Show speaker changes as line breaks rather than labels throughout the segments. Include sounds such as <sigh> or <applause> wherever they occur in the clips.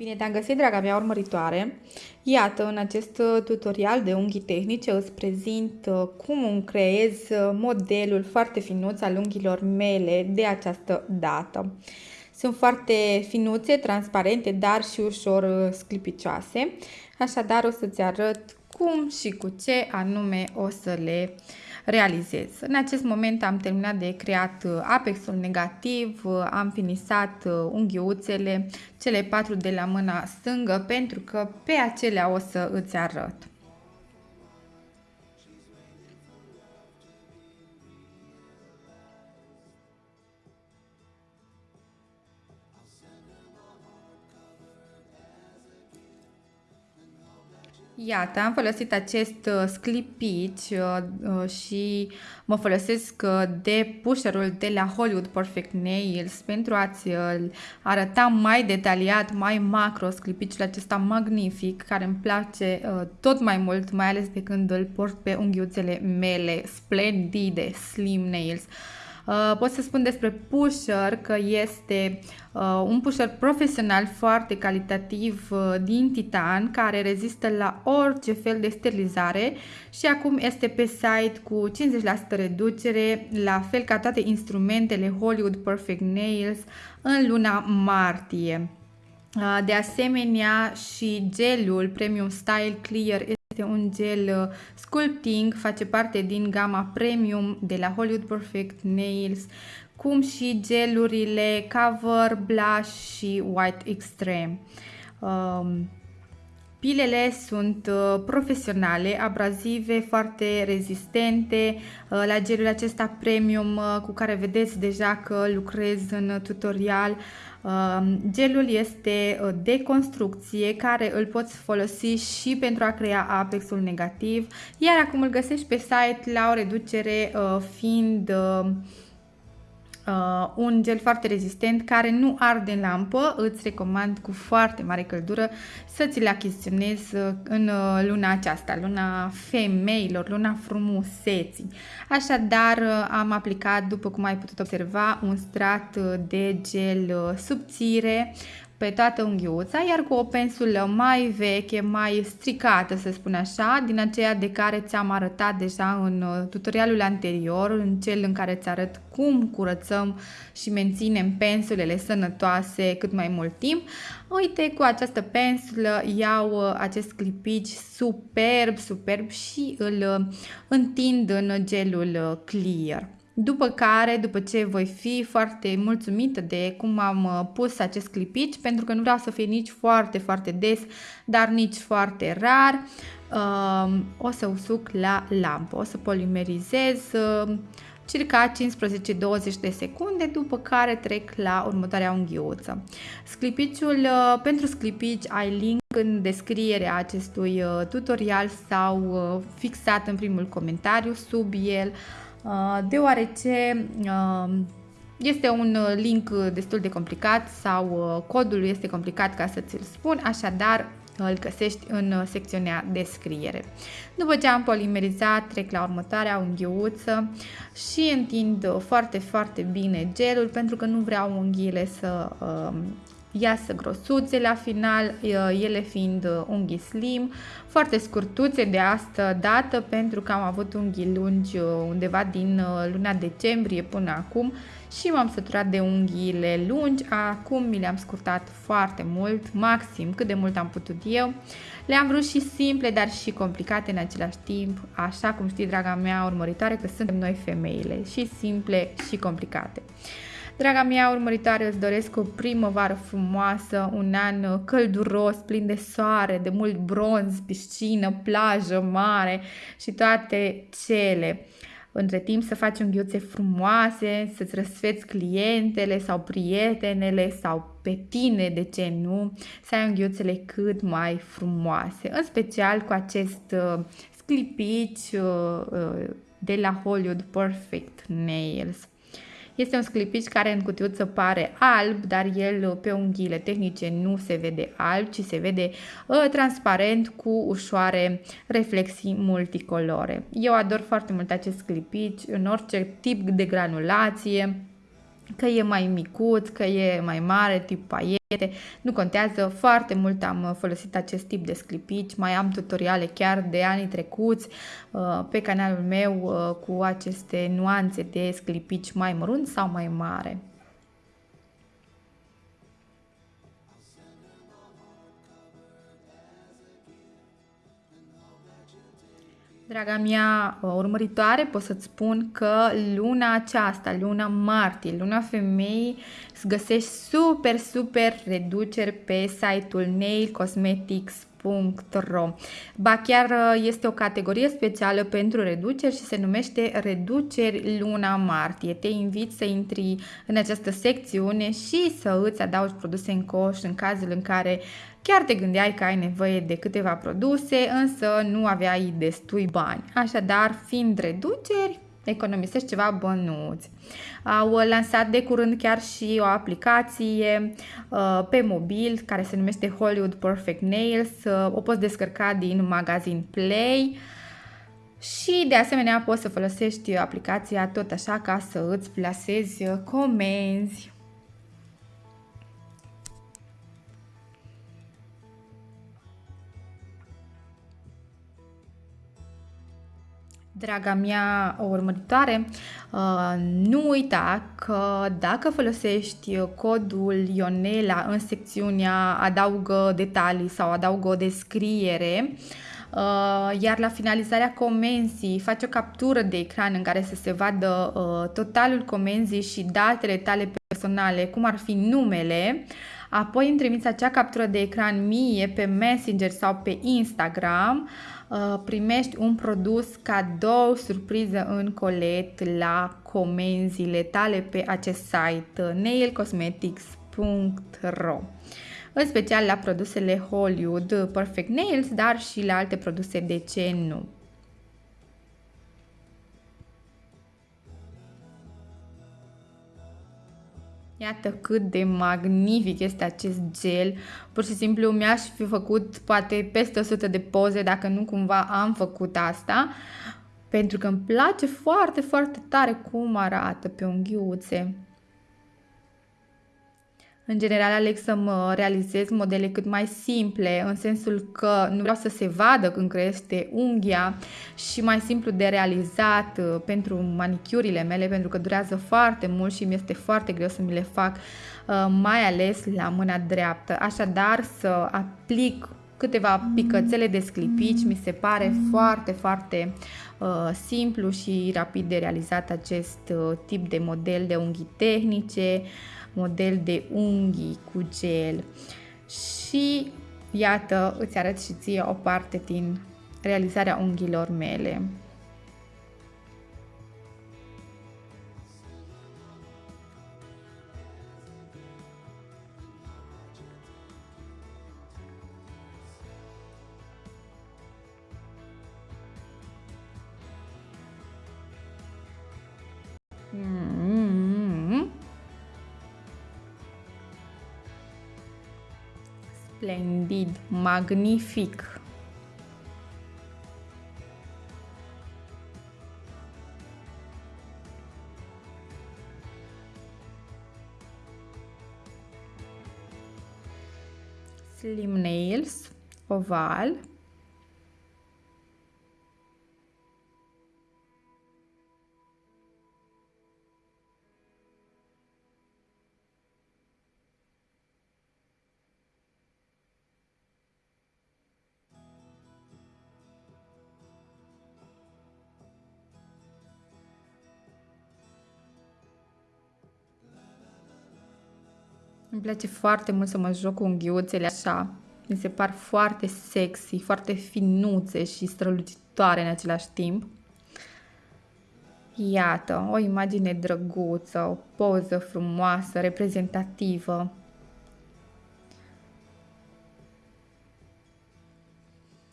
Bine te-am găsit, draga mea urmăritoare! Iată, în acest uh, tutorial de unghii tehnice îți prezint uh, cum îmi creez uh, modelul foarte finuț al unghiilor mele de această dată. Sunt foarte finuțe, transparente, dar și ușor sclipicioase, așadar o să-ți arăt cum și cu ce anume o să le realizez. În acest moment am terminat de creat uh, apexul negativ, uh, am finisat uh, unghiuțele, cele patru de la mâna stângă, pentru că pe acelea o să îți arăt. Iată, am folosit acest uh, sclipici uh, uh, și mă folosesc de pusherul de la Hollywood Perfect Nails pentru a-ți arăta mai detaliat, mai macro sclipiciul acesta magnific care îmi place tot mai mult, mai ales de când îl port pe unghiuțele mele splendide, slim nails. Uh, pot să spun despre Pusher că este uh, un pusher profesional foarte calitativ uh, din titan care rezistă la orice fel de sterilizare și acum este pe site cu 50% reducere, la fel ca toate instrumentele Hollywood Perfect Nails în luna martie. De asemenea și gelul Premium Style Clear este un gel uh, sculpting, face parte din gama premium de la Hollywood Perfect Nails, cum și gelurile Cover, Blush și White Extreme. Um, Pilele sunt uh, profesionale, abrazive, foarte rezistente. Uh, la gelul acesta premium uh, cu care vedeți deja că lucrez în tutorial, um, gelul este de construcție care îl poți folosi și pentru a crea apexul negativ, iar acum îl găsești pe site la o reducere fiind uh, un gel foarte rezistent care nu arde în lampă, îți recomand cu foarte mare căldură să ți-l achiziționezi uh, în uh, luna aceasta, luna femeilor, luna frumuseții. Așadar uh, am aplicat, după cum ai putut observa, un strat de gel subțire pe toată unghiuța, iar cu o pensulă mai veche, mai stricată, să spun așa, din aceea de care ți-am arătat deja în uh, tutorialul anterior, în cel în care îți arăt cum curățăm și menținem pensulele sănătoase cât mai mult timp. Uite, cu această pensulă iau uh, acest clipici superb, superb și îl uh, întind în gelul clear. După care, după ce voi fi foarte mulțumită de cum am uh, pus acest clipici, pentru că nu vreau să fie nici foarte, foarte des, dar nici foarte rar, um, o să usuc la lampă. O să polimerizez uh, circa 15-20 de secunde, după care trec la următoarea unghiuță. Sclipiciul, uh, pentru sclipici ai link în descrierea acestui tutorial sau fixat în primul comentariu sub el. Uh, deoarece uh, este un link destul de complicat sau uh, codul este complicat ca să ți-l spun, așadar îl găsești în secțiunea descriere. După ce am polimerizat, trec la următoarea unghiuță și întind foarte, foarte bine gelul pentru că nu vreau unghiile să iasă grosuțe la final, ele fiind unghii slim, foarte scurtuțe de asta dată pentru că am avut unghii lungi undeva din luna decembrie până acum și m-am săturat de unghiile lungi, acum mi le-am scurtat foarte mult, maxim cât de mult am putut eu. Le-am vrut și simple, dar și complicate în același timp, așa cum știi, draga mea urmăritoare, că suntem noi femeile, și simple și complicate. Draga mea urmăritoare, îți doresc o primăvară frumoasă, un an călduros, plin de soare, de mult bronz, piscină, plajă, mare și toate cele. Între timp să faci unghiuțe frumoase, să-ți răsfeți clientele sau prietenele sau pe tine, de ce nu, să ai unghiuțele cât mai frumoase. În special cu acest uh, sclipici uh, uh, de la Hollywood Perfect Nails. Este un sclipici care în cutiuță pare alb, dar el pe unghiile tehnice nu se vede alb, ci se vede uh, transparent cu ușoare reflexii multicolore. Eu ador foarte mult acest sclipici în orice tip de granulație că e mai micuț, că e mai mare, tip paiete, nu contează, foarte mult am folosit acest tip de sclipici, mai am tutoriale chiar de anii trecuți uh, pe canalul meu uh, cu aceste nuanțe de sclipici mai mărunt sau mai mare. Draga mea uh, urmăritoare, pot să-ți spun că luna aceasta, luna martie, luna femeii, îți găsești super, super reduceri pe site-ul nailcosmetics.ro Ba chiar uh, este o categorie specială pentru reduceri și se numește reduceri luna martie. Te invit să intri în această secțiune și să îți adaugi produse în coș în cazul în care Chiar te gândeai că ai nevoie de câteva produse, însă nu aveai destui bani. Așadar, fiind reduceri, economisești ceva bănuți. Au lansat de curând chiar și o aplicație uh, pe mobil care se numește Hollywood Perfect Nails. Uh, o poți descărca din magazin Play. Și de asemenea poți să folosești aplicația tot așa ca să îți plasezi comenzi. Draga mea urmăritoare, uh, nu uita că dacă folosești codul Ionela în secțiunea adaugă detalii sau adaugă o descriere, Uh, iar la finalizarea comenzii faci o captură de ecran în care să se vadă uh, totalul comenzii și datele tale personale, cum ar fi numele, apoi îmi trimiți acea captură de ecran mie pe Messenger sau pe Instagram, uh, primești un produs cadou, surpriză în colet la comenzile tale pe acest site uh, nailcosmetics.ro în special la produsele Hollywood Perfect Nails, dar și la alte produse, de ce nu? Iată cât de magnific este acest gel. Pur și simplu mi-aș fi făcut poate peste 100 de poze dacă nu cumva am făcut asta. Pentru că îmi place foarte, foarte tare cum arată pe unghiuțe. În general aleg să mă realizez modele cât mai simple, în sensul că nu vreau să se vadă când crește unghia și mai simplu de realizat uh, pentru manicurile mele, pentru că durează foarte mult și mi este foarte greu să mi le fac, uh, mai ales la mâna dreaptă. Așadar, să aplic câteva picățele de sclipici, mi se pare foarte, foarte uh, simplu și rapid de realizat acest uh, tip de model de unghii tehnice. Uh, model de unghii cu gel și iată îți arăt și ție o parte din realizarea unghiilor mele. Splendid, magnific. Slim nails, oval. Îmi place foarte mult să mă joc cu unghiuțele așa. Mi se par foarte sexy, foarte finuțe și strălucitoare în același timp. Iată, o imagine drăguță, o poză frumoasă, reprezentativă.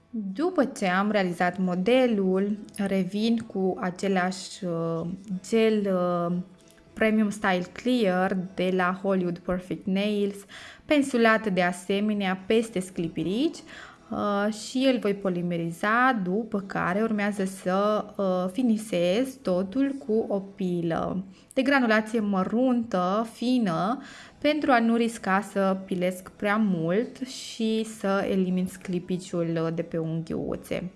După ce am realizat modelul, revin cu același uh, gel uh, Premium Style Clear de la Hollywood Perfect Nails, pensulat de asemenea peste sclipirici. Uh, și îl voi polimeriza, după care urmează să uh, finisez totul cu o pilă de granulație măruntă, fină, pentru a nu risca să pilesc prea mult și să elimin sclipiciul de pe unghiuțe.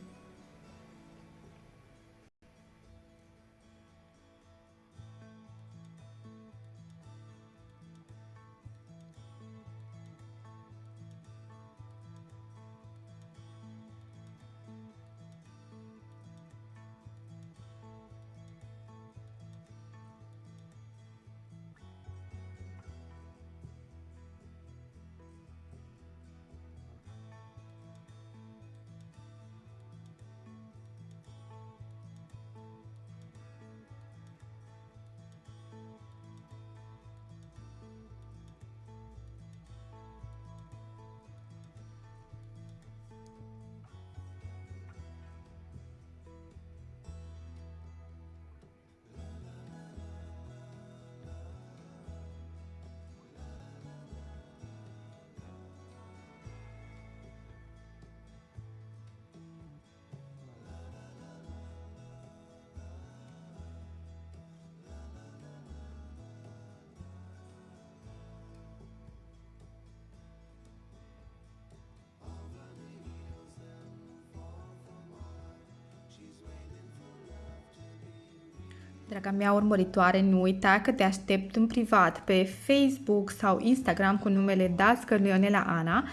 Draga mea urmăritoare, nu uita că te aștept în privat pe Facebook sau Instagram cu numele Dască Leonela Ana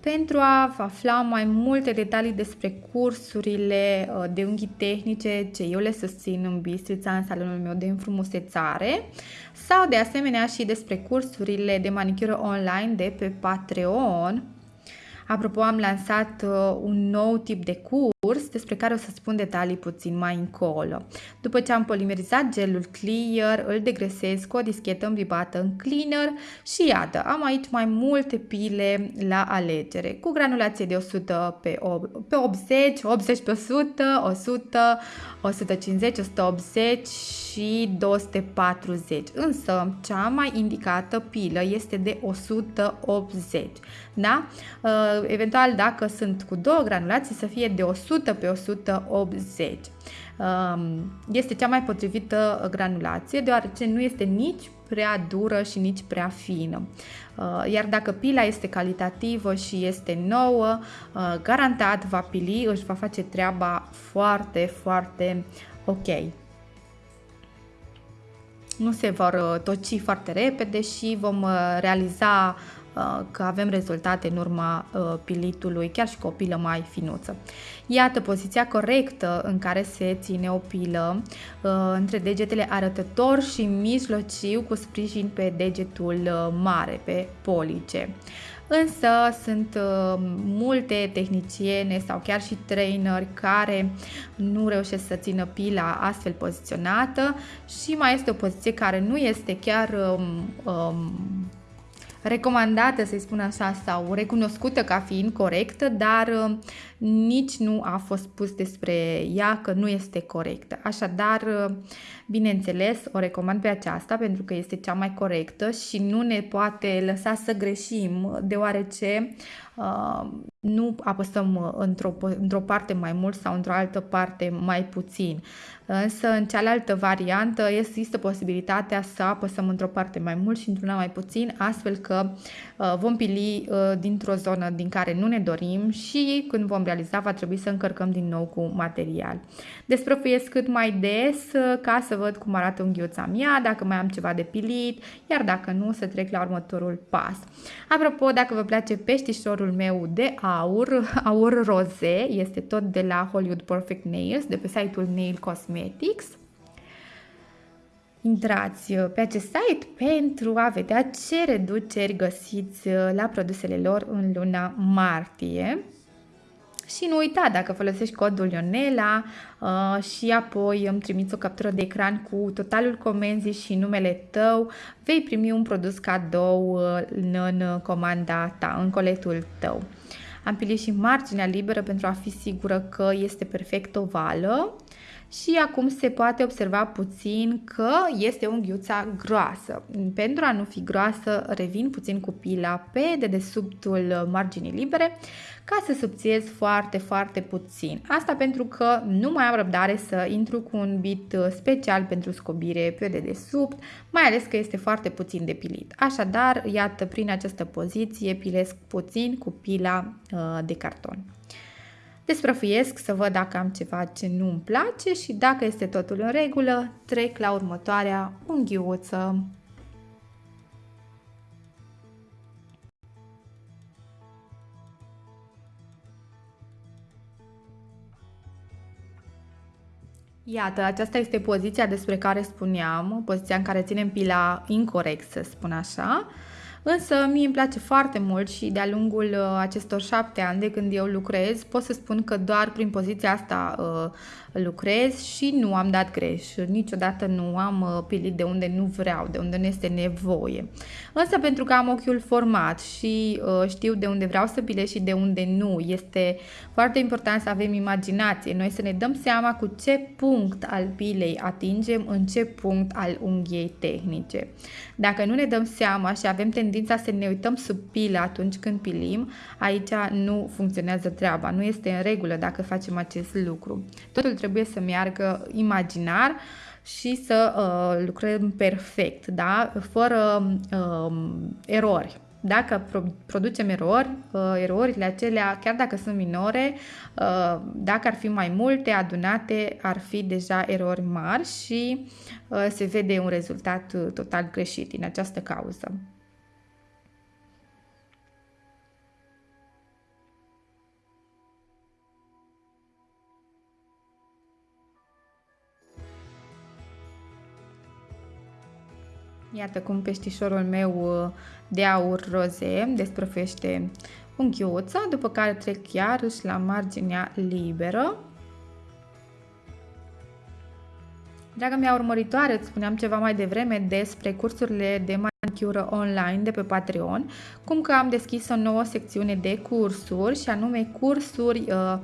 pentru a afla mai multe detalii despre cursurile uh, de unghi tehnice ce eu le susțin în Bistrița, în salonul meu de înfrumusețare sau de asemenea și despre cursurile de manicură online de pe Patreon. Apropo, am lansat uh, un nou tip de curs despre care o să spun detalii puțin mai încolo. După ce am polimerizat gelul clear, îl degresez cu o dischetă îmbribată în cleaner și iată, am aici mai multe pile la alegere cu granulație de 100 pe, pe 80, 80 pe 100, 100, 150, 180 și 240. Însă, cea mai indicată pilă este de 180. Da? Uh, eventual, dacă sunt cu două granulații, să fie de 100 pe 180. Um, este cea mai potrivită granulație, deoarece nu este nici prea dură și nici prea fină. Uh, iar dacă pila este calitativă și este nouă, uh, garantat va pili, își va face treaba foarte, foarte ok nu se vor toci foarte repede și vom realiza Uh, că avem rezultate în urma uh, pilitului, chiar și cu o pilă mai finuță. Iată poziția corectă în care se ține o pilă uh, între degetele arătător și mijlociu cu sprijin pe degetul mare, pe police. Însă sunt multe tehniciene sau chiar și traineri care nu reușesc să țină pila astfel poziționată și mai este o poziție care nu este chiar um, um, recomandată, să-i spun așa, sau recunoscută ca fiind corectă, dar uh, nici nu a fost spus despre ea că nu este corectă. Așadar, uh, bineînțeles, o recomand pe aceasta pentru că este cea mai corectă și nu ne poate lăsa să greșim, deoarece uh, nu apăsăm într-o, într-o parte mai mult sau într-o altă parte mai puțin. Însă, în cealaltă variantă, există posibilitatea să apăsăm într-o parte mai mult și într-una mai puțin, astfel că uh, vom pili uh, dintr-o zonă din care nu ne dorim și când vom realiza va trebui să încărcăm din nou cu material. Desprăfuiesc cât mai des uh, ca să văd cum arată unghiuța mea, dacă mai am ceva de pilit, iar dacă nu, să trec la următorul pas. Apropo, dacă vă place peștișorul meu de aur, <laughs> aur roze, este tot de la Hollywood Perfect Nails, de pe site-ul Nail Cosmetics, Intrați pe acest site pentru a vedea ce reduceri găsiți la produsele lor în luna martie. Și nu uita, dacă folosești codul Ionela uh, și apoi îmi trimiți o captură de ecran cu totalul comenzii și numele tău, vei primi un produs cadou uh, în, în comanda ta, în coletul tău. Am pilit și marginea liberă pentru a fi sigură că este perfect ovală și acum se poate observa puțin că este unghiuța groasă. Pentru a nu fi groasă, revin puțin cu pila pe dedesubtul marginii libere ca să subțiez foarte, foarte puțin. Asta pentru că nu mai am răbdare să intru cu un bit special pentru scobire pe dedesubt, mai ales că este foarte puțin depilit. Așadar, iată, prin această poziție pilesc puțin cu pila uh, de carton. Desprăfuiesc să văd dacă am ceva ce nu îmi place și dacă este totul în regulă, trec la următoarea unghiuță. Iată, aceasta este poziția despre care spuneam, poziția în care ținem pila incorrect, să spun așa. Însă mie îmi place foarte mult și de-a lungul uh, acestor șapte ani de când eu lucrez, pot să spun că doar prin poziția asta uh, lucrez și nu am dat greș. Niciodată nu am uh, pilit de unde nu vreau, de unde nu este nevoie. Însă pentru că am ochiul format și uh, știu de unde vreau să pilez și de unde nu, este foarte important să avem imaginație. Noi să ne dăm seama cu ce punct al pilei atingem, în ce punct al unghiei tehnice. Dacă nu ne dăm seama și avem tendința să ne uităm sub pilă atunci când pilim, aici nu funcționează treaba, nu este în regulă dacă facem acest lucru. Totul trebuie să meargă imaginar și să uh, lucrăm perfect, da? fără uh, erori. Dacă producem erori, uh, erorile acelea, chiar dacă sunt minore, uh, dacă ar fi mai multe adunate, ar fi deja erori mari și uh, se vede un rezultat uh, total greșit din această cauză. Iată cum peștișorul meu uh, de aur roze desprăfește unghiuța, după care trec iarăși la marginea liberă. Draga mea urmăritoare, îți spuneam ceva mai devreme despre cursurile de manicură online de pe Patreon, cum că am deschis o nouă secțiune de cursuri și anume cursuri uh,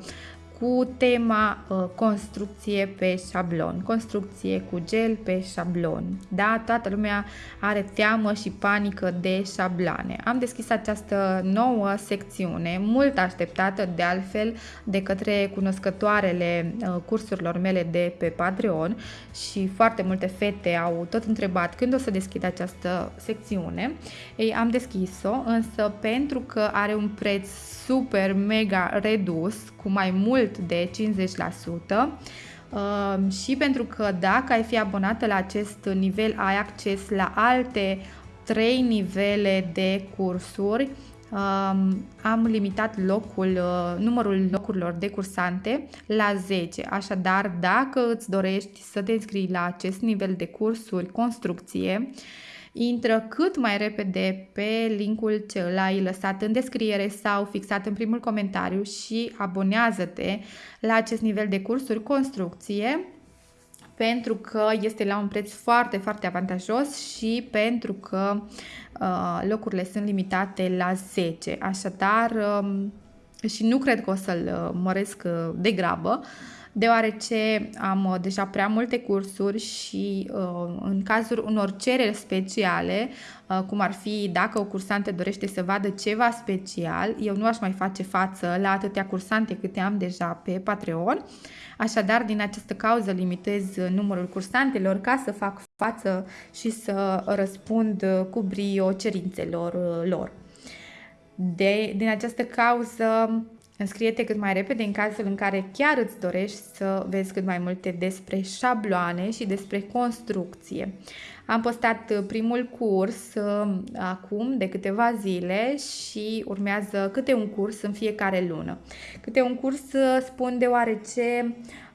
cu tema uh, construcție pe șablon, construcție cu gel pe șablon. Da, toată lumea are teamă și panică de șabloane. Am deschis această nouă secțiune, mult așteptată de altfel de către cunoscătoarele uh, cursurilor mele de pe Patreon și foarte multe fete au tot întrebat când o să deschid această secțiune. Ei, am deschis-o, însă pentru că are un preț super mega redus, cu mai mult de 50%, uh, și pentru că dacă ai fi abonată la acest nivel, ai acces la alte 3 nivele de cursuri. Um, am limitat locul, uh, numărul locurilor de cursante la 10. Așadar, dacă îți dorești să te înscrii la acest nivel de cursuri construcție, intră cât mai repede pe linkul ce l-ai lăsat în descriere sau fixat în primul comentariu și abonează-te la acest nivel de cursuri construcție pentru că este la un preț foarte, foarte avantajos și pentru că uh, locurile sunt limitate la 10. Așadar, um, și nu cred că o să-l uh, măresc uh, de grabă, uh, deoarece am uh, deja prea multe cursuri și uh, în cazul unor cereri speciale, uh, cum ar fi dacă o cursante dorește să vadă ceva special, eu nu aș mai face față la atâtea cursante câte am deja pe Patreon, Așadar, din această cauză limitez numărul cursantelor ca să fac față și să răspund cu brio cerințelor lor. De, din această cauză Înscrie-te cât mai repede în cazul în care chiar îți dorești să vezi cât mai multe despre șabloane și despre construcție. Am postat primul curs uh, acum de câteva zile și urmează câte un curs în fiecare lună. Câte un curs uh, spun deoarece Uh,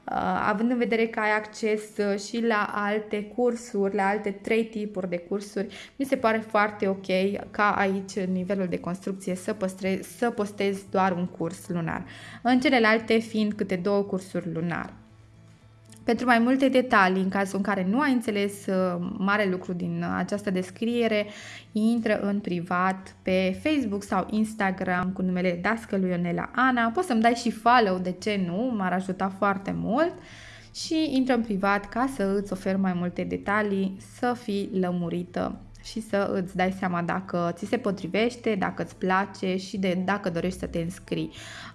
având în vedere că ai acces uh, și la alte cursuri, la alte trei tipuri de cursuri, mi se pare foarte ok ca aici în nivelul de construcție să, păstrez, să postez doar un curs lunar. În celelalte fiind câte două cursuri lunar. Pentru mai multe detalii, în cazul în care nu ai înțeles uh, mare lucru din această descriere, intră în privat pe Facebook sau Instagram cu numele Dascălui Ionela Ana. Poți să-mi dai și follow, de ce nu? M-ar ajuta foarte mult. și intră în privat ca să îți ofer mai multe detalii, să fii lămurită și să îți dai seama dacă ți se potrivește, dacă îți place și de dacă dorești să te înscrii.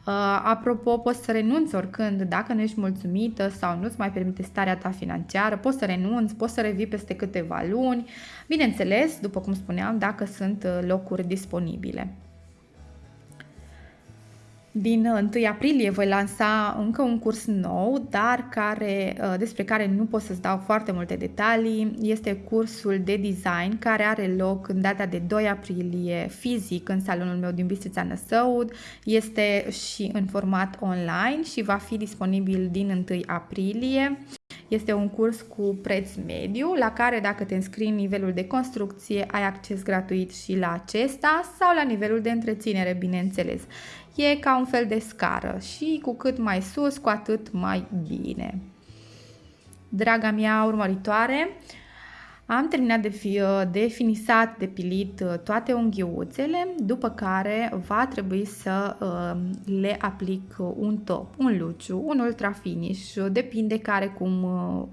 Uh, apropo, poți să renunți oricând dacă nu ești mulțumită sau nu-ți mai permite starea ta financiară, poți să renunți, poți să revii peste câteva luni, bineînțeles, după cum spuneam, dacă sunt uh, locuri disponibile. Din 1 aprilie voi lansa încă un curs nou, dar care, uh, despre care nu pot să-ți dau foarte multe detalii. Este cursul de design care are loc în data de 2 aprilie fizic în salonul meu din Bistrița Năsăud. Este și în format online și va fi disponibil din 1 aprilie. Este un curs cu preț mediu, la care dacă te înscrii în nivelul de construcție, ai acces gratuit și la acesta sau la nivelul de întreținere, bineînțeles. E ca un fel de scară și cu cât mai sus, cu atât mai bine. Draga mea urmăritoare, am terminat de, fi, de finisat, de pilit uh, toate unghiuțele, după care va trebui să uh, le aplic un top, un luciu, un ultra finish, depinde care cum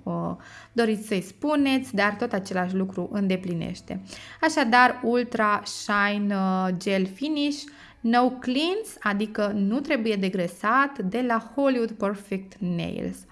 uh, doriți să-i spuneți, dar tot același lucru îndeplinește. Așadar, ultra shine gel finish, no cleans, adică nu trebuie degresat, de la Hollywood Perfect Nails.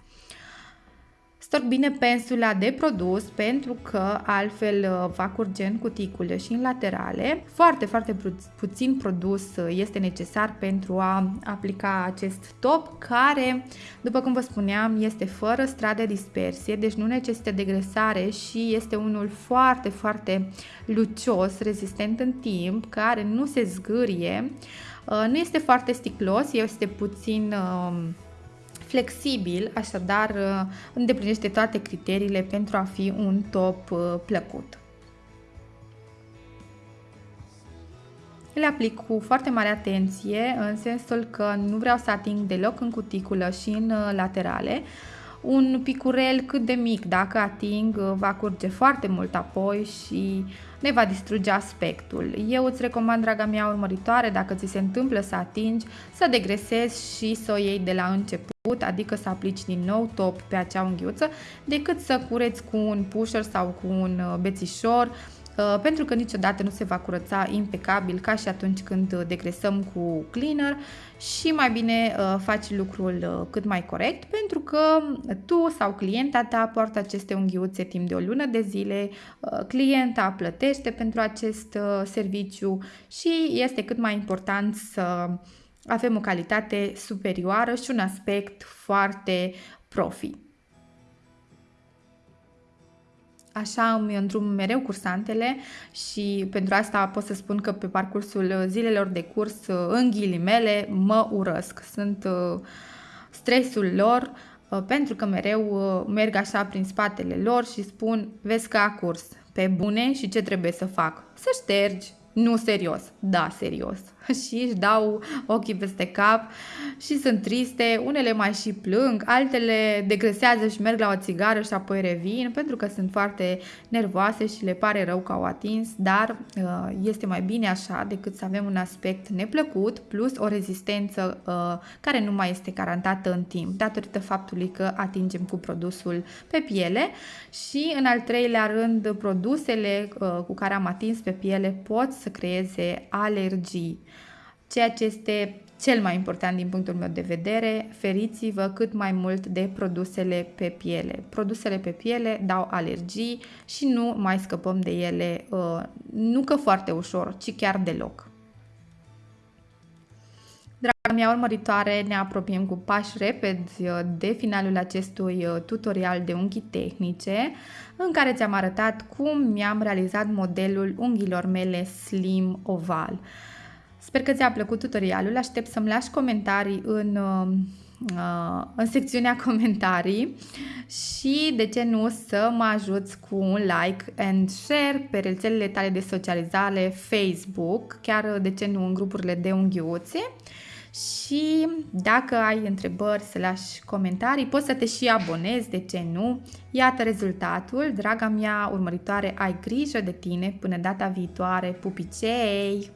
Storc bine pensula de produs pentru că altfel uh, va curge în cuticule și în laterale. Foarte, foarte puțin produs uh, este necesar pentru a aplica acest top care, după cum vă spuneam, este fără strat de dispersie, deci nu necesită degresare și este unul foarte, foarte lucios, rezistent în timp, care nu se zgârie, uh, nu este foarte sticlos, este puțin flexibil, așadar uh, îndeplinește toate criteriile pentru a fi un top uh, plăcut. Le aplic cu foarte mare atenție, în sensul că nu vreau să ating deloc în cuticulă și în uh, laterale. Un picurel cât de mic, dacă ating, va curge foarte mult apoi și ne va distruge aspectul. Eu îți recomand, draga mea urmăritoare, dacă ți se întâmplă să atingi, să degresezi și să o iei de la început adică să aplici din nou top pe acea unghiuță, decât să cureți cu un pusher sau cu un uh, bețișor, uh, pentru că niciodată nu se va curăța impecabil ca și atunci când degresăm cu cleaner și mai bine uh, faci lucrul cât mai corect pentru că tu sau clienta ta poartă aceste unghiuțe timp de o lună de zile, clienta plătește pentru acest serviciu și este cât mai important să avem o calitate superioară și un aspect foarte profi. Așa îmi îndrum mereu cursantele și pentru asta pot să spun că pe parcursul zilelor de curs, în ghilimele, mă urăsc. Sunt uh, stresul lor uh, pentru că mereu uh, merg așa prin spatele lor și spun, vezi că a curs, pe bune și ce trebuie să fac? Să ștergi, nu serios, da, serios. <laughs> și își dau ochii peste cap și sunt triste, unele mai și plâng, altele degresează și merg la o țigară și apoi revin pentru că sunt foarte nervoase și le pare rău că au atins, dar uh, este mai bine așa decât să avem un aspect neplăcut plus o rezistență uh, care nu mai este garantată în timp datorită faptului că atingem cu produsul pe piele și în al treilea rând produsele uh, cu care am atins pe piele pot să creeze alergii ceea ce este cel mai important din punctul meu de vedere, feriți-vă cât mai mult de produsele pe piele. Produsele pe piele dau alergii și nu mai scăpăm de ele, uh, nu că foarte ușor, ci chiar deloc. Draga mea urmăritoare, ne apropiem cu pași repezi uh, de finalul acestui uh, tutorial de unghi tehnice, în care ți-am arătat cum mi-am realizat modelul unghiilor mele slim oval. Sper că ți-a plăcut tutorialul, aștept să-mi lași comentarii în, uh, în secțiunea <laughs> comentarii. Și de ce nu să mă ajuți cu un like and share pe rețelele tale de socializare Facebook, chiar de ce nu în grupurile de unghiuțe. Și dacă ai întrebări să lași comentarii, poți să te și abonezi, de ce nu? Iată rezultatul, draga mea urmăritoare, ai grijă de tine până data viitoare, pupicei!